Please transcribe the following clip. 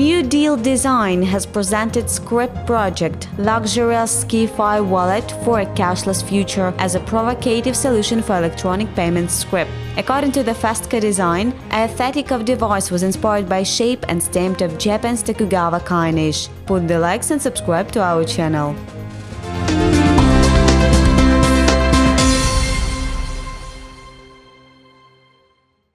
New Deal Design has presented Scrip Project, luxurious sci-fi wallet for a cashless future as a provocative solution for electronic payments Scrip. According to the Festka design, aesthetic of device was inspired by shape and stamped of Japan's Tokugawa Kainish. Put the likes and subscribe to our channel.